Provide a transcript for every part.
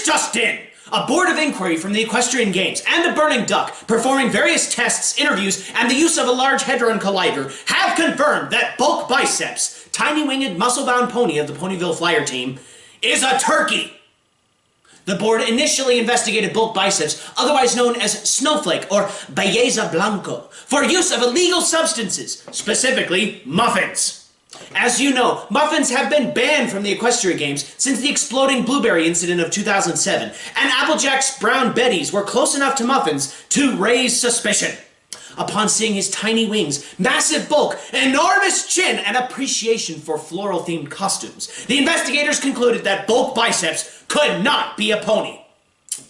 This just in! A board of inquiry from the Equestrian Games and the Burning Duck, performing various tests, interviews, and the use of a Large Hadron Collider, have confirmed that Bulk Biceps, tiny-winged, muscle-bound pony of the Ponyville Flyer team, is a turkey! The board initially investigated bulk biceps, otherwise known as snowflake or belleza blanco, for use of illegal substances, specifically muffins. As you know, muffins have been banned from the Equestria Games since the exploding blueberry incident of 2007, and Applejack's brown betties were close enough to muffins to raise suspicion. Upon seeing his tiny wings, massive bulk, enormous chin, and appreciation for floral-themed costumes, the investigators concluded that bulk biceps could not be a pony.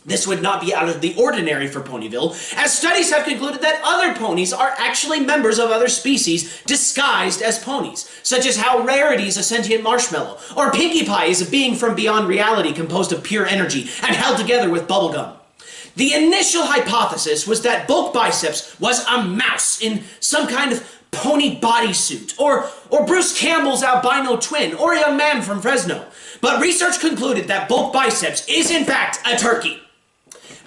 This would not be out of the ordinary for Ponyville, as studies have concluded that other ponies are actually members of other species disguised as ponies, such as how Rarity is a sentient marshmallow, or Pinkie Pie is a being from beyond reality composed of pure energy and held together with bubblegum. The initial hypothesis was that Bulk Biceps was a mouse in some kind of pony bodysuit, or, or Bruce Campbell's albino twin, or a young man from Fresno. But research concluded that Bulk Biceps is in fact a turkey.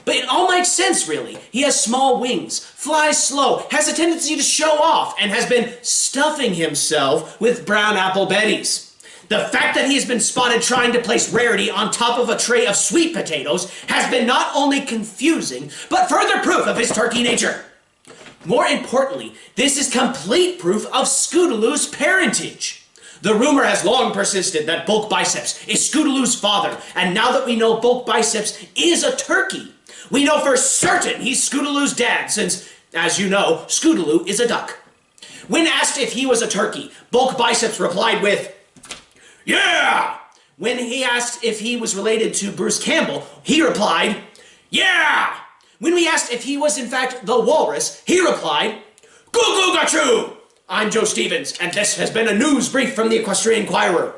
But it all makes sense, really. He has small wings, flies slow, has a tendency to show off, and has been stuffing himself with brown apple betties. The fact that he has been spotted trying to place Rarity on top of a tray of sweet potatoes has been not only confusing, but further proof of his turkey nature. More importantly, this is complete proof of Scootaloo's parentage. The rumor has long persisted that Bulk Biceps is Scootaloo's father, and now that we know Bulk Biceps is a turkey, we know for certain he's Scootaloo's dad, since, as you know, Scootaloo is a duck. When asked if he was a turkey, Bulk Biceps replied with, Yeah! When he asked if he was related to Bruce Campbell, he replied, Yeah! When we asked if he was in fact the walrus, he replied, Goo goo gachoo! I'm Joe Stevens, and this has been a news brief from the Equestrian Inquirer.